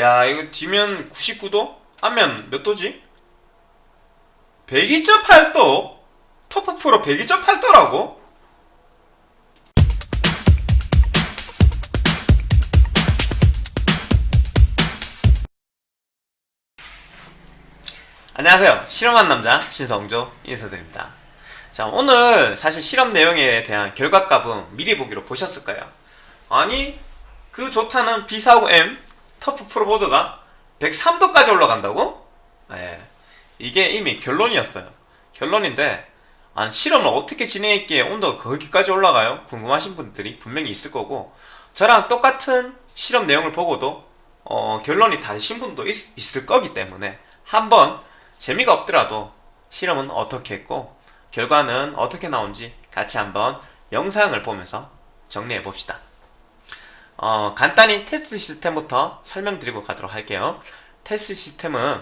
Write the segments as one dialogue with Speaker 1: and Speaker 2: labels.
Speaker 1: 야 이거 뒤면 99도? 앞면 몇 도지? 102.8도? 터프 프로 102.8도라고? 안녕하세요 실험한 남자 신성조 인사드립니다 자 오늘 사실 실험 내용에 대한 결과값은 미리 보기로 보셨을 까요? 아니 그 좋다는 B450M 터프 프로보드가 103도까지 올라간다고? 네, 이게 이미 결론이었어요 결론인데 아, 실험을 어떻게 진행했기에 온도가 거기까지 올라가요? 궁금하신 분들이 분명히 있을 거고 저랑 똑같은 실험 내용을 보고도 어, 결론이 다르신 분도 있, 있을 거기 때문에 한번 재미가 없더라도 실험은 어떻게 했고 결과는 어떻게 나온지 같이 한번 영상을 보면서 정리해 봅시다. 어, 간단히 테스트 시스템부터 설명드리고 가도록 할게요. 테스트 시스템은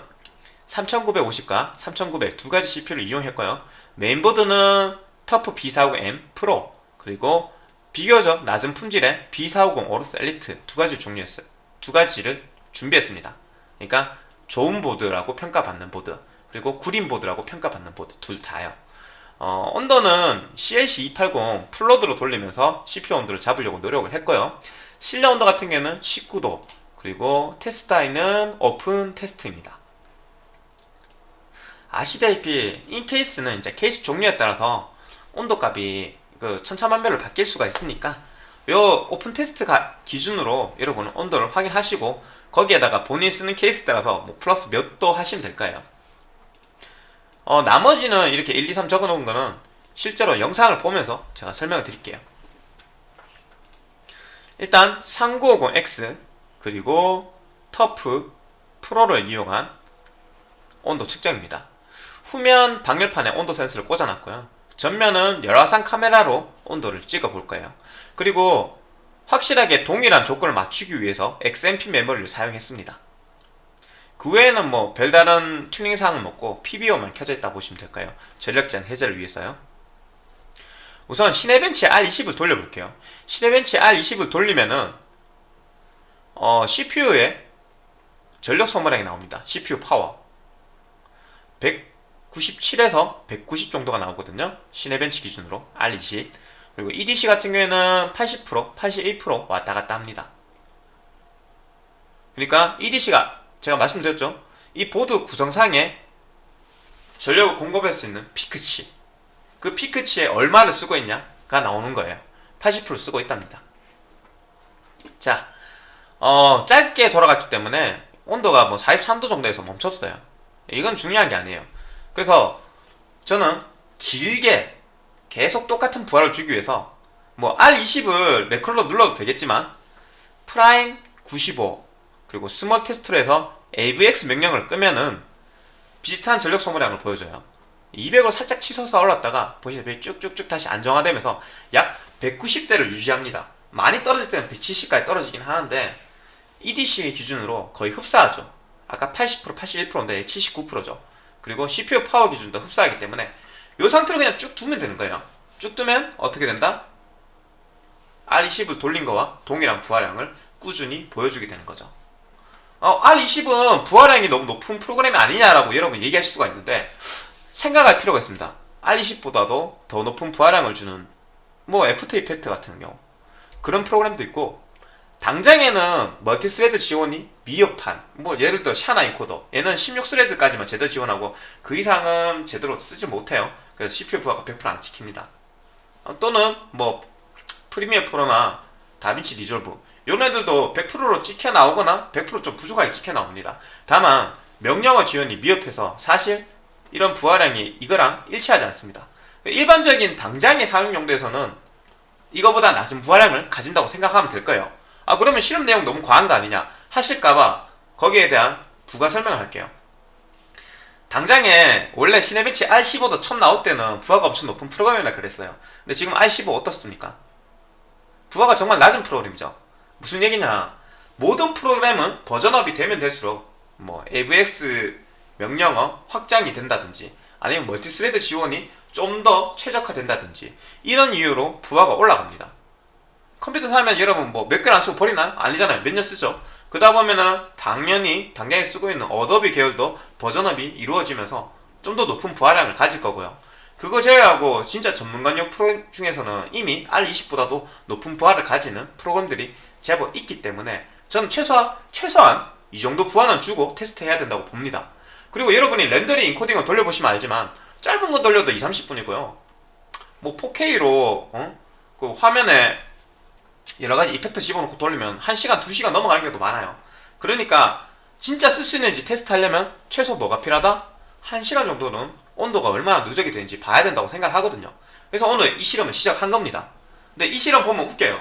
Speaker 1: 3950과 3900 두 가지 CPU를 이용했고요. 메인보드는 TUF B450M Pro 그리고 비교적 낮은 품질의 B450 AORUS Elite 두 가지 종류였어요. 두 가지를 준비했습니다. 그러니까 좋은 보드라고 평가받는 보드 그리고 구린 보드라고 평가받는 보드 둘 다요. 어, 온도는 CLC 280 full load로 돌리면서 CPU 온도를 잡으려고 노력을 했고요. 실내 온도 같은 경우는 19도 그리고 테스트 아이는 오픈 테스트입니다. 아시다시피 in case는 이제 케이스 종류에 따라서 온도값이 그 천차만별로 바뀔 수가 있으니까 요 오픈 테스트 기준으로 여러분은 온도를 확인하시고 거기에다가 본인이 쓰는 케이스 따라서 뭐 플러스 몇 도 하시면 될 거예요. 어, 나머지는 이렇게 1, 2, 3 적어 놓은 거는 실제로 영상을 보면서 제가 설명을 드릴게요. 일단 3950X 그리고 터프 프로를 이용한 온도 측정입니다. 후면 방열판에 온도 센서를 꽂아놨고요. 전면은 열화상 카메라로 온도를 찍어 볼 거예요. 그리고 확실하게 동일한 조건을 맞추기 위해서 XMP 메모리를 사용했습니다. 그 외에는 뭐 별다른 튜닝 사항은 없고 PBO만 켜져 있다 보시면 될까요? 전력 제한 해제를 위해서요. 우선 Cinebench R20을 돌려볼게요. Cinebench R20을 돌리면은 어, CPU의 전력 소모량이 나옵니다. CPU 파워 197에서 190 정도가 나오거든요. Cinebench 기준으로 R20 그리고 EDC 같은 경우에는 80% 81% 왔다 갔다 합니다. 그러니까 EDC가 제가 말씀드렸죠. 이 보드 구성상에 전력을 공급할 수 있는 피크치 그 피크치에 얼마를 쓰고 있냐가 나오는 거예요. 80% 쓰고 있답니다. 자, 어, 짧게 돌아갔기 때문에 온도가 뭐 43도 정도에서 멈췄어요. 이건 중요한 게 아니에요. 그래서 저는 길게 계속 똑같은 부하를 주기 위해서 뭐 R20을 매컬로 눌러도 되겠지만 Prime 95 그리고 small 테스트로 해서 AVX 명령을 끄면은 비슷한 전력 소모량을 보여줘요 200을 살짝 치솟아 올랐다가 보시다시피 쭉쭉쭉 다시 안정화되면서 약 190대를 유지합니다. 많이 떨어질 때는 170까지 떨어지긴 하는데 EDC 기준으로 거의 흡사하죠. 아까 80% 81%인데 79%죠. 그리고 CPU 파워 기준도 흡사하기 때문에 이 상태로 그냥 쭉 두면 되는 거예요. 쭉 두면 어떻게 된다? R20을 돌린 거와 동일한 부하량을 꾸준히 보여주게 되는 거죠. 어, R20은 부하량이 너무 높은 프로그램이 아니냐라고 여러분 얘기할 수가 있는데 생각할 필요가 있습니다. R20보다도 더 높은 부하량을 주는 뭐 After Effects 같은 경우 그런 프로그램도 있고 당장에는 multi-thread 지원이 미흡한 뭐 예를 들어 ShanaEncoder 얘는 16thread까지만 제대로 지원하고 그 이상은 제대로 쓰지 못해요. 그래서 CPU 부하가 100%안 찍힙니다. 어, 또는 뭐 Premiere Pro나 DaVinci Resolve 이런 애들도 100%로 찍혀 나오거나 100%좀 부족하게 찍혀 나옵니다. 다만 명령어 지원이 미흡해서 사실 이런 부하량이 이거랑 일치하지 않습니다. 일반적인 당장의 사용 용도에서는 이거보다 낮은 부하량을 가진다고 생각하면 될 거예요. 아 그러면 실험 내용 너무 과한 거 아니냐 하실까봐 거기에 대한 부가 설명을 할게요. 당장에 원래 Cinebench R15도 처음 나올 때는 부하가 엄청 높은 프로그램이라 그랬어요. 근데 지금 R15 어떻습니까? 부하가 정말 낮은 프로그램이죠. 무슨 얘기냐 모든 프로그램은 버전업이 되면 될수록 뭐 AVX 명령어 확장이 된다든지 아니면 multi-thread 지원이 좀 더 최적화된다든지 이런 이유로 부하가 올라갑니다 컴퓨터 사면 여러분 뭐 몇 개를 안 쓰고 버리나요? 아니잖아요 몇 년 쓰죠 그러다 보면은 당연히 당장에 쓰고 있는 Adobe 계열도 버전업이 이루어지면서 좀 더 높은 부하량을 가질 거고요. 그거 제외하고 진짜 전문가용 프로그램 중에서는 이미 R20보다도 높은 부하를 가지는 프로그램들이 제법 있기 때문에 저는 최소한, 최소한 이 정도 부하는 주고 테스트해야 된다고 봅니다. 그리고 여러분이 렌더링 인코딩을 돌려보시면 알지만 짧은 거 돌려도 2, 30분이고요. 뭐 4K로 어? 그 화면에 여러 가지 이펙트 집어넣고 돌리면 1시간, 2시간 넘어가는 경우도 많아요. 그러니까 진짜 쓸 수 있는지 테스트 하려면 최소 뭐가 필요하다? 1시간 정도는 온도가 얼마나 누적이 되는지 봐야 된다고 생각하거든요. 그래서 오늘 이 실험을 시작한 겁니다. 근데 이 실험 보면 웃겨요.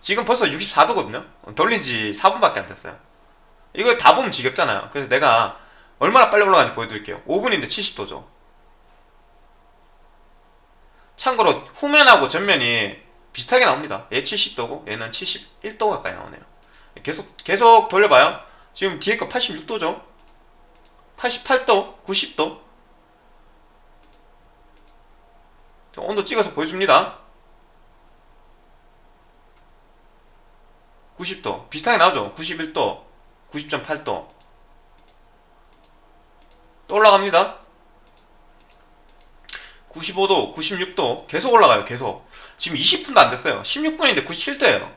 Speaker 1: 지금 벌써 64도거든요. 돌린 지 4분밖에 안 됐어요. 이거 다 보면 지겹잖아요. 그래서 내가 얼마나 빨리 올라가는지 보여드릴게요. 5분인데 70도죠. 참고로 후면하고 전면이 비슷하게 나옵니다. 얘 70도고 얘는 71도 가까이 나오네요. 계속 계속 돌려봐요. 지금 뒤에 거 86도죠. 88도, 90도. 온도 찍어서 보여줍니다. 90도 비슷하게 나오죠. 91도, 90.8도. 또 올라갑니다. 95도, 96도 계속 올라가요. 계속. 지금 20분도 안 됐어요. 16분인데 97도예요.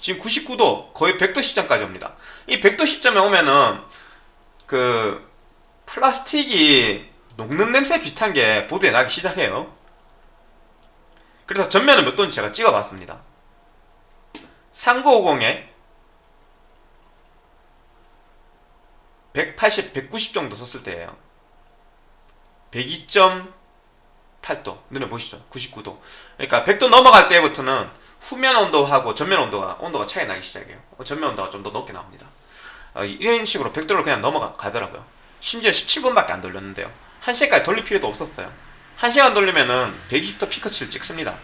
Speaker 1: 지금 99도, 거의 100도 시점까지 옵니다. 이 100도 시점에 오면은 그 플라스틱이 녹는 냄새 비슷한 게 보드에 나기 시작해요. 그래서 전면은 몇 도인지 제가 찍어봤습니다. 3950에 180, 190 정도 썼을 때예요. 102.8도 눈에 보시죠. 99도. 그러니까 100도 넘어갈 때부터는 후면 온도하고 전면 온도가 온도가 차이 나기 시작해요. 전면 온도가 좀 더 높게 나옵니다. 어, 이런 식으로 100도를 그냥 넘어가더라고요. 심지어 17분밖에 안 돌렸는데요. 1시간까지 돌릴 필요도 없었어요. 1시간 돌리면은 120도 피크치를 찍습니다.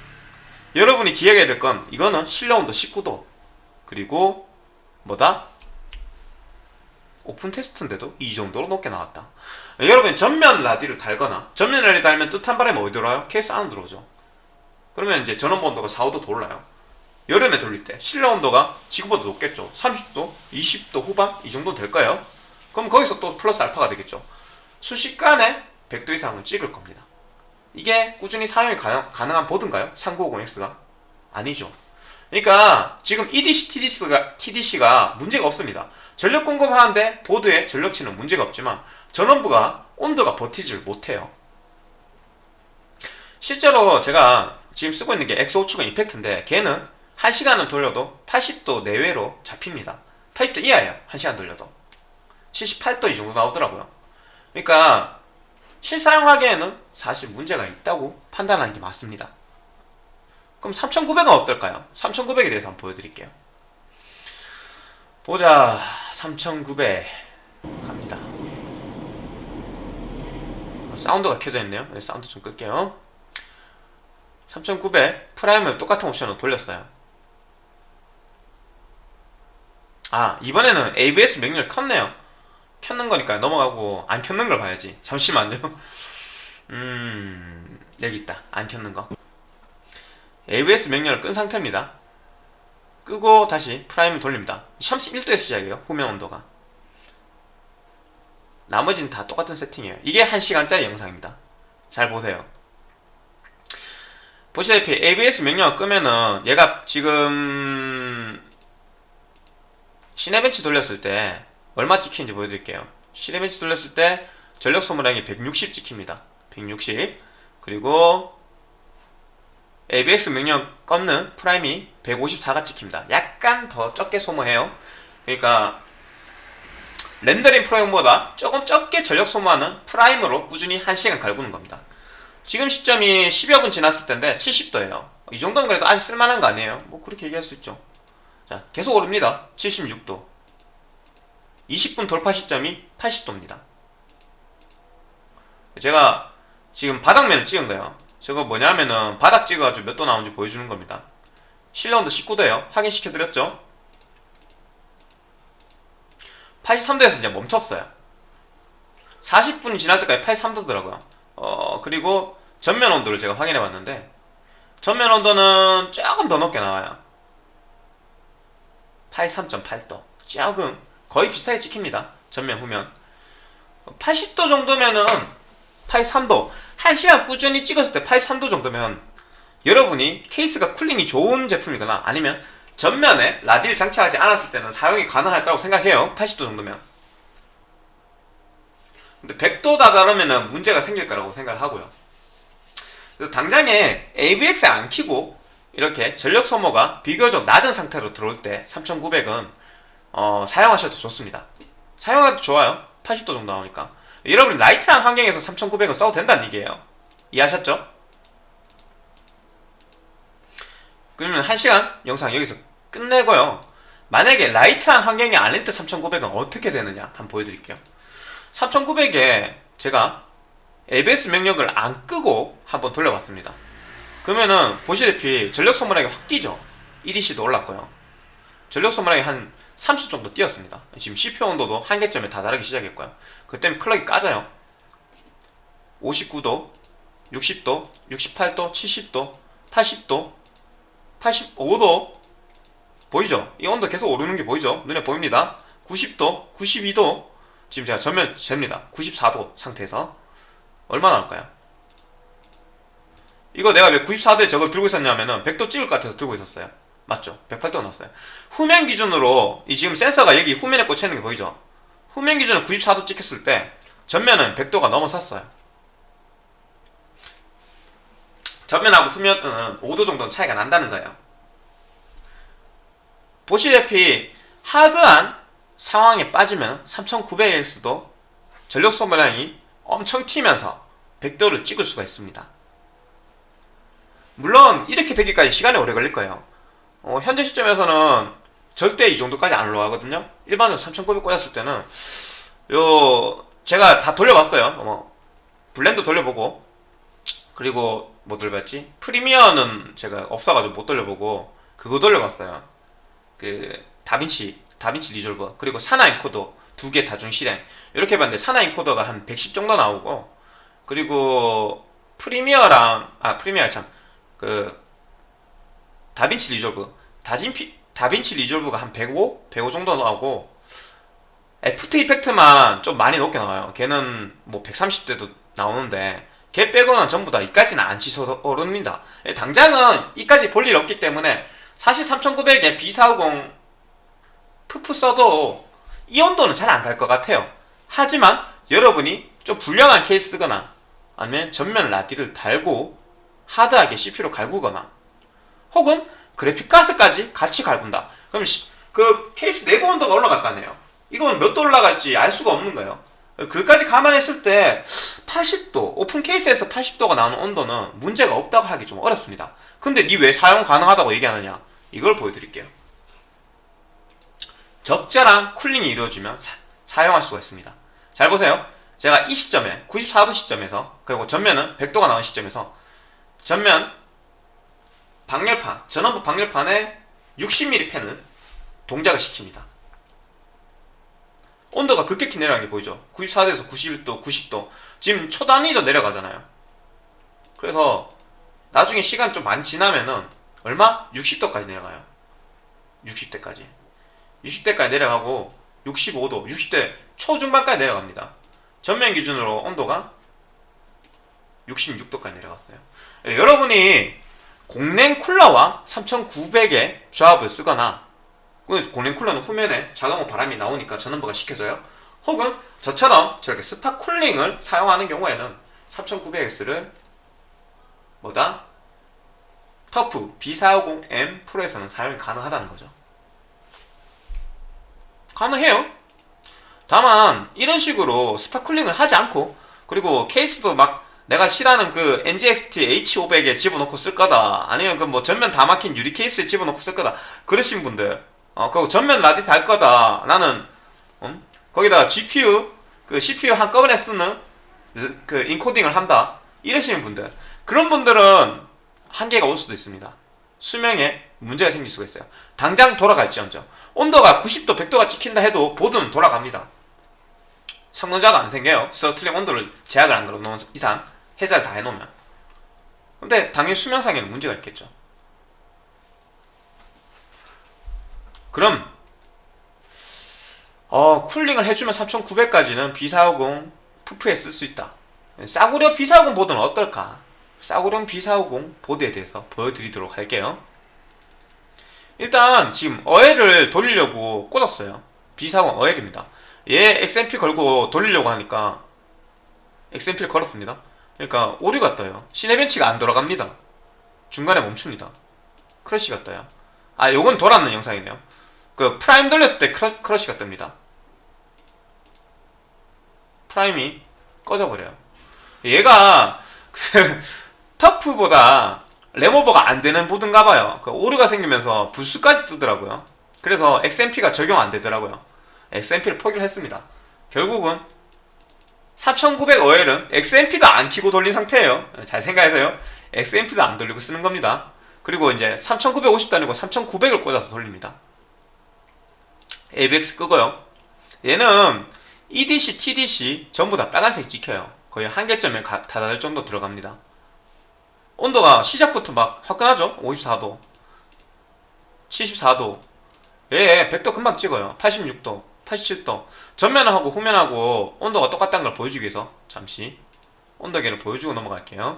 Speaker 1: 여러분이 기억해야 될 건 이거는 실내 온도 19도 그리고 뭐다? 오픈 테스트인데도 이 정도로 높게 나왔다. 여러분 전면 라디를 달거나 전면 라디 달면 뜨뜻한 바람이 어디 들어와요? 케이스 안으로 들어오죠. 그러면 이제 전원부 온도가 4, 5도 더 올라요. 여름에 돌릴 때 실내 온도가 지금보다 높겠죠. 30도, 20도 후반 이 정도 될까요? 그럼 거기서 또 플러스 알파가 되겠죠. 순식간에 100도 이상은 찍을 겁니다. 이게 꾸준히 사용이 가능, 한 보드인가요? 3950X가? 아니죠. 그러니까 지금 EDC, TDC가, TDC가 문제가 없습니다. 전력 공급하는데 보드에 전력치는 문제가 없지만 전원부가 온도가 버티질 못해요. 실제로 제가 지금 쓰고 있는 게 X5추가 이펙트인데 걔는 1시간을 돌려도 80도 내외로 잡힙니다. 80도 이하예요. 1시간 돌려도. 78도 이 정도 나오더라고요. 그러니까 실사용하기에는 사실 문제가 있다고 판단하는 게 맞습니다. 그럼 3900은 어떨까요? 3900에 대해서 한번 보여드릴게요. 보자 3900 갑니다. 사운드가 켜져 있네요. 네, 사운드 좀 끌게요. 3900 Prime을 똑같은 옵션으로 돌렸어요. 아 이번에는 AVX 명령을 켰네요. 켰는 거니까 넘어가고 안 켰는 걸 봐야지 잠시만요 음 여기 있다 안 켰는 거 AVX 명령을 끈 상태입니다. 끄고 다시 Prime을 돌립니다. 31도에서 시작이에요 후면 온도가. 나머지는 다 똑같은 세팅이에요. 이게 1시간짜리 영상입니다. 잘 보세요. 보시다시피 AVX 명령을 끄면은 얘가 지금 Cinebench 돌렸을 때 얼마 찍히는지 보여드릴게요. Cinebench 돌렸을 때 전력 소모량이 160 찍힙니다. 160 그리고 AVX 명령 껐는 Prime이 154가 찍힙니다. 약간 더 적게 소모해요. 그러니까 렌더링 Prime보다 조금 적게 전력 소모하는 Prime으로 꾸준히 1시간 갈구는 겁니다. 지금 시점이 10여 분 지났을 텐데 70도예요. 이 정도는 그래도 아직 쓸만한 거 아니에요? 뭐 그렇게 얘기할 수 있죠. 자 계속 오릅니다. 76도. 20분 돌파 시점이 80도입니다. 제가 지금 바닥면을 찍은 거예요. 저거 뭐냐면은 바닥 찍어가지고 몇 도 나오는지 보여주는 겁니다. 실내 온도 19도예요. 확인시켜드렸죠? 83도에서 이제 멈췄어요. 40분이 지날 때까지 83도더라고요. 어, 그리고 전면 온도를 제가 확인해 봤는데 전면 온도는 조금 더 높게 나와요. 82, 3도 조금 거의 비슷하게 찍힙니다 전면 후면 80도 정도면은 파이 3도 1시간 꾸준히 찍었을 때 파이 3도 정도면 여러분이 케이스가 cooling이 좋은 제품이거나 아니면 전면에 라디를 장착하지 않았을 때는 사용이 가능할 거라고 생각해요. 80도 정도면. 근데 100도 다다르면 문제가 생길 거라고 생각하고요. 그래서 당장에 AVX 안 키고 이렇게 전력 소모가 비교적 낮은 상태로 들어올 때 3900은 어, 사용하셔도 좋습니다. 사용해도 좋아요. 80도 정도 나오니까 여러분 light한 환경에서 3900은 써도 된다는 얘기예요. 이해하셨죠? 그러면 1시간 영상 여기서 끝내고요. 만약에 light한 환경이 아닐 때 3900은 어떻게 되느냐? 한번 보여드릴게요. 3900에 제가 ABS 명령을 안 끄고 한번 돌려봤습니다. 그러면은 보시다시피 전력 소모량이 확 뛰죠. EDC도 올랐고요. 전력 소모량이 한 30 정도 뛰었습니다. 지금 CPU 온도도 한계점에 다다르기 시작했고요 그 때문에 클럭이 까져요 59도 60도 68도 70도 80도 85도 보이죠? 이 온도 계속 오르는 게 보이죠? 눈에 보입니다 90도 92도 지금 제가 전면 잽니다 94도 상태에서 얼마 나올까요? 이거 내가 왜 94도에 저걸 들고 있었냐면은 100도 찍을 것 같아서 들고 있었어요 맞죠? 108도 나왔어요 후면 기준으로 이 지금 센서가 여기 후면에 꽂혀 있는 게 보이죠? 후면 기준으로 94도 찍혔을 때 전면은 100도가 넘어섰어요 전면하고 후면은 5도 정도 차이가 난다는 거예요 보시다시피 hard한 상황에 빠지면 3900X도 전력 소모량이 엄청 튀면서 100도를 찍을 수가 있습니다. 물론 이렇게 되기까지 시간이 오래 걸릴 거예요. 어, 현재 시점에서는 절대 이 정도까지 안 올라가거든요. 일반적으로 3900 꽂았을 때는 요 제가 다 돌려봤어요. 뭐 Blender 돌려보고 그리고 뭐 돌려봤지? Premiere는 제가 없어가지고 못 돌려보고 그거 돌려봤어요. 그 DaVinci DaVinci Resolve 그리고 ShanaEncoder 두 개 다중 실행 이렇게 봤는데 ShanaEncoder가 한 110 정도 나오고 그리고 Premiere랑 아 Premiere 참 그 DaVinci Resolve 다진피 DaVinci Resolve가 한 105? 105 정도 나오고 After Effects만 좀 많이 높게 나와요. 걔는 뭐 130대도 나오는데 걔 빼고는 전부 다 이까지는 안 치솟아 오릅니다. 당장은 이까지 볼 일 없기 때문에 사실 3900에 B450 푸푸 써도 이 온도는 잘 안 갈 것 같아요. 하지만 여러분이 좀 불량한 케이스거나 아니면 전면 라디를 달고 하드하게 CPU로 갈구거나 혹은 그래픽카드까지 같이 갈군다. 그럼 시, 그 케이스 내부 온도가 올라갔다네요. 이건 몇 도 올라갈지 알 수가 없는 거예요. 그까지 감안했을 때 80도 오픈 케이스에서 80도가 나오는 온도는 문제가 없다고 하기 좀 어렵습니다. 근데 니가 왜 사용 가능하다고 얘기하느냐? 이걸 보여드릴게요. 적절한 cooling이 이루어지면 사, 용할 수가 있습니다. 잘 보세요. 제가 이 시점에 94도 시점에서 그리고 전면은 100도가 나온 시점에서 전면 방열판 전원부 방열판에 60mm 팬을 동작을 시킵니다. 온도가 급격히 내려간 게 보이죠? 94도에서 91도 90도. 지금 초단위도 내려가잖아요. 그래서 나중에 시간 좀 많이 지나면은 얼마? 60도까지 내려가요. 60대까지. 60대까지 내려가고 65도 60대 초중반까지 내려갑니다. 전면 기준으로 온도가 66도까지 내려갔어요. 예, 여러분이 공랭 쿨러와 3900의 조합을 쓰거나 공랭 쿨러는 후면에 자동으로 바람이 나오니까 전원부가 식혀져요. 혹은 저처럼 저렇게 spot cooling을 사용하는 경우에는 3900X를 뭐다? 터프 B450M 프로에서는 사용이 가능하다는 거죠. 가능해요. 다만 이런 식으로 spot cooling을 하지 않고 그리고 케이스도 막 내가 싫어하는 그 NZXT H500에 집어넣고 쓸 거다. 아니면 그 뭐 전면 다 막힌 유리 케이스에 집어넣고 쓸 거다. 그러신 분들. 어 그리고 전면 라디스 할 거다. 나는 음? 거기다가 GPU 그 CPU 한꺼번에 쓰는 그 인코딩을 한다. 이러시는 분들. 그런 분들은 한계가 올 수도 있습니다. 수명에 문제가 생길 수가 있어요. 당장 돌아갈지언정. 온도가 90도 100도가 찍힌다 해도 보드는 돌아갑니다. 성능자가 안 생겨요. 서틀링 온도를 제약을 안 걸어놓은 이상 해제를 다 해놓으면. 근데 당연히 수명상에는 문제가 있겠죠. 그럼 어 쿨링을 해주면 3900까지는 B450 푸프에 쓸 수 있다. 싸구려 B450 보드는 어떨까? 싸구려 B450 보드에 대해서 보여드리도록 할게요. 일단 지금 어엘을 돌리려고 꽂았어요. B450 어엘입니다. 얘 XMP 걸고 돌리려고 하니까 XMP를 걸었습니다 그러니까 오류가 떠요. 시네벤치가 안 돌아갑니다. 중간에 멈춥니다. crash가 떠요. 아 요건 돌았는 영상이네요. 그 프라임 돌렸을 때 cra, crash가 뜹니다. 프라임이 꺼져버려요. 얘가 그 터프보다 램오버가 안 되는 보드인가 봐요. 그 오류가 생기면서 블스까지 뜨더라고요. 그래서 XMP가 적용 안 되더라고요. XMP를 포기를 했습니다. 결국은 3900OL은 XMP도 안 키고 돌린 상태예요. 잘 생각해서요. XMP도 안 돌리고 쓰는 겁니다. 그리고 이제 3950도 아니고 3900을 꽂아서 돌립니다. ABX 끄고요. 얘는 EDC, TDC 전부 다 빨간색 찍혀요. 거의 한계점에 가, 다다를 정도 들어갑니다. 온도가 시작부터 막 화끈하죠? 54도 74도. 예 100도 금방 찍어요. 86도 87도 전면하고 후면하고 온도가 똑같다는 걸 보여주기 위해서 잠시 온도계를 보여주고 넘어갈게요.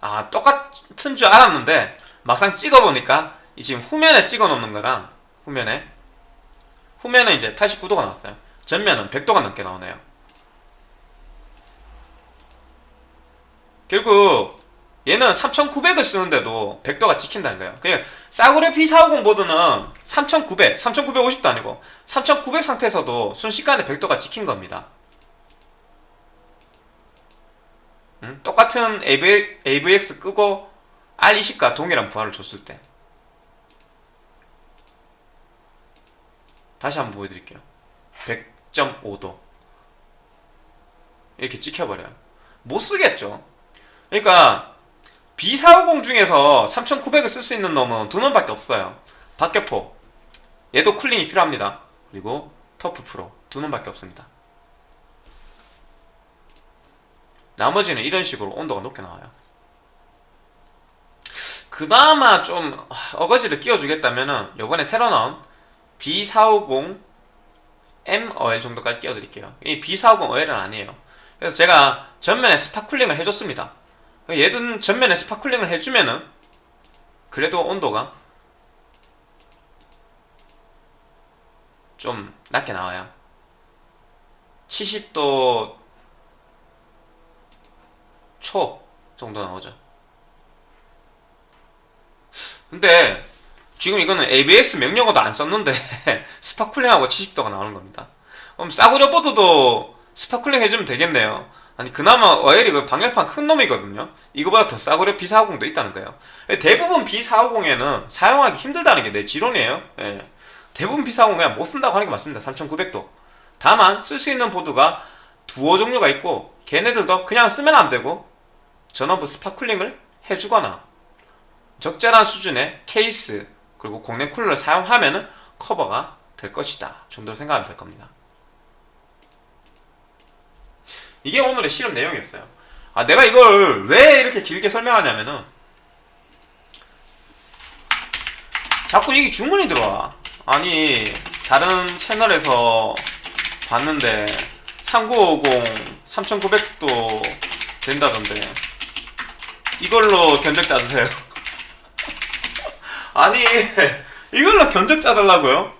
Speaker 1: 아 똑같은 줄 알았는데 막상 찍어보니까 이 지금 후면에 찍어 놓는 거랑 후면에 후면은 이제 89도가 나왔어요. 전면은 100도가 넘게 나오네요. 결국 얘는 3900을 쓰는데도 100도가 찍힌다는 거예요. 그냥 싸구려 P450 보드는 3900, 3950도 아니고 3900 상태에서도 순식간에 100도가 찍힌 겁니다. 음? 똑같은 AV, AVX 끄고 R20과 동일한 부하를 줬을 때. 다시 한번 보여드릴게요. 100.5도. 이렇게 찍혀버려요. 못쓰겠죠? 그러니까 B450 중에서 3900을 쓸 수 있는 놈은 두 놈밖에 없어요. 박격포. 얘도 쿨링이 필요합니다. 그리고 터프 프로. 두 놈밖에 없습니다. 나머지는 이런 식으로 온도가 높게 나와요. 그나마 좀 어거지를 끼워주겠다면은 요번에 새로 나온 B450 M 어엘 정도까지 끼워드릴게요. 이 B450 어엘은 아니에요. 그래서 제가 전면에 spot cooling을 해줬습니다 얘든 전면에 spot cooling을 해주면은 그래도 온도가 좀 낮게 나와요. 70도 초 정도 나오죠. 근데 지금 이거는 AVX 명령어도 안 썼는데 spot cooling하고 70도가 나오는 겁니다. 그럼 싸구려 보드도 spot cooling 해주면 되겠네요 아니 그나마 어엘이 그 방열판 큰 놈이거든요. 이거보다 더 싸구려 B450도 있다는 거예요. 대부분 B450에는 사용하기 힘들다는 게 내 지론이에요. 예. 대부분 B450 그냥 못 쓴다고 하는 게 맞습니다. 3900도. 다만 쓸 수 있는 보드가 두어 종류가 있고 걔네들도 그냥 쓰면 안 되고 전원부 spot cooling을 해주거나 적절한 수준의 케이스 그리고 공랭 쿨러를 사용하면 커버가 될 것이다. 정도로 생각하면 될 겁니다 이게 오늘의 실험 내용이었어요. 아 내가 이걸 왜 이렇게 길게 설명하냐면은 자꾸 이게 주문이 들어와. 아니 다른 채널에서 봤는데 3950 3900도 된다던데 이걸로 견적 짜주세요. 아니 이걸로 견적 짜달라고요?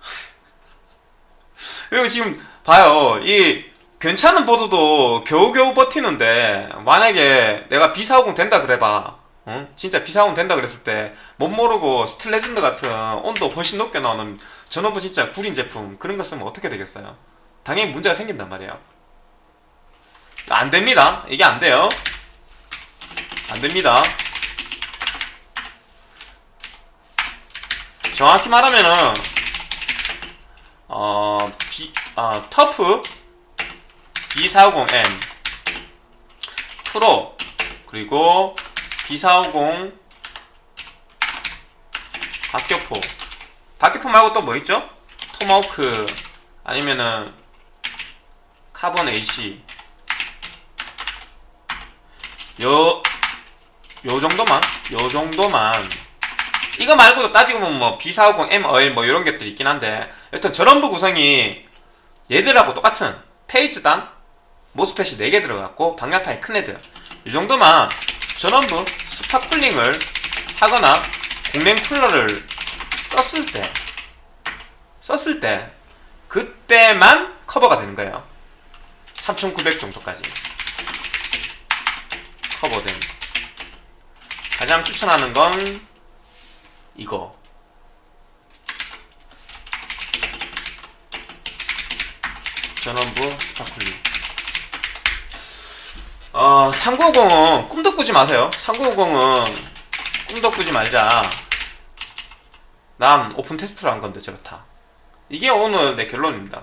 Speaker 1: 그리고 지금 봐요. 이 괜찮은 보드도 겨우겨우 버티는데 만약에 내가 B450 된다 그래봐 어? 진짜 B450 된다 그랬을 때 뭣 모르고 스틸레전드 같은 온도 훨씬 높게 나오는 전원부 진짜 구린 제품 그런 거 쓰면 어떻게 되겠어요? 당연히 문제가 생긴단 말이에요. 안됩니다. 이게 안돼요. 안됩니다. 정확히 말하면은 어... 비, 아, 터프 B450M 프로. 그리고 B450 박격포. 박격포 말고 또 뭐 있죠? 토마호크 아니면은 카본 AC 요, 요 정도만 요 정도만. 이거 말고도 따지고 보면 뭐 B450, M 어엘 뭐 이런 것들이 있긴 한데 여튼 전원부 구성이 얘들하고 똑같은. phase당 MOSFET이 4개 들어갔고 방열판이 큰 애들. 이 정도만 전원부 spot cooling을 하거나 공랭 쿨러를 썼을 때 썼을 때 그때만 커버가 되는 거예요. 3900 정도까지 커버된. 가장 추천하는 건 이거. 전원부 spot cooling 어 3950은 꿈도 꾸지 마세요. 3950은 꿈도 꾸지 말자. 난 오픈 테스트로 한 건데 저렇다. 이게 오늘 내 결론입니다.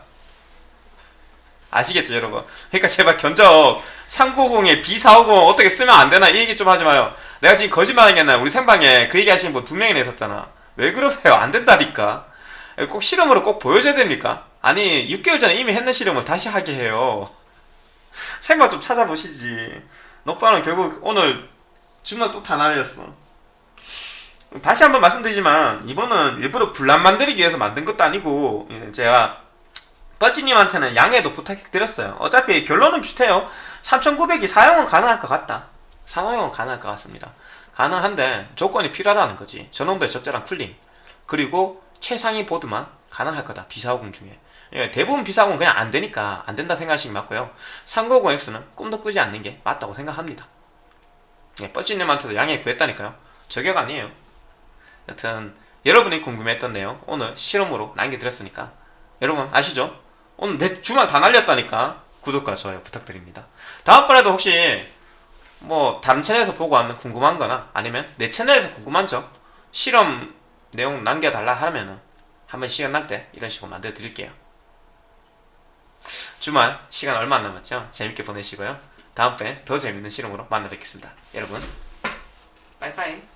Speaker 1: 아시겠죠 여러분? 그러니까 제발 견적 390에 B450 어떻게 쓰면 안 되나 이 얘기 좀 하지 마요. 내가 지금 게 아니라 우리 생방에 그 얘기 하시는 분 두 명이나 있었잖아. 왜 그러세요? 안 된다니까. 꼭 실험으로 꼭 보여줘야 됩니까? 아니 6개월 전에 이미 했는 실험을 다시 하게 해요 생각 좀 찾아보시지. 녹방은 결국 오늘 주말 또 다 날렸어. 다시 한번 말씀드리지만 이번은 일부러 분란 만들기 위해서 만든 것도 아니고 예, 제가 뻘찌님한테는 양해도 부탁드렸어요. 어차피 결론은 비슷해요. 3900이 사용은 가능할 것 같다. 사용은 가능할 것 같습니다. 가능한데 조건이 필요하다는 거지. 전원부의 적절한 쿨링. 그리고 최상위 보드만 가능할 거다. B450 중에 예, 대부분 B450은 그냥 안 되니까 안 된다 생각하시기 맞고요. 3950X는 꿈도 꾸지 않는 게 맞다고 생각합니다. 예, 뻘찌님한테도 양해 구했다니까요. 저격 아니에요. 여튼 여러분이 궁금했던 내용 오늘 실험으로 남겨드렸으니까 여러분 아시죠? 오늘 내 주말 다 날렸다니까 구독과 좋아요 부탁드립니다. 다음번에도 혹시 뭐 다른 채널에서 보고 왔는 궁금한 거나 아니면 내 채널에서 궁금한 점 실험 내용 남겨달라 하면은 한번 시간 날 때 이런 식으로 만들어 드릴게요 주말 시간 얼마 안 남았죠? 재밌게 보내시고요. 다음번에 더 재밌는 실험으로 만나 뵙겠습니다. 여러분 빠이빠이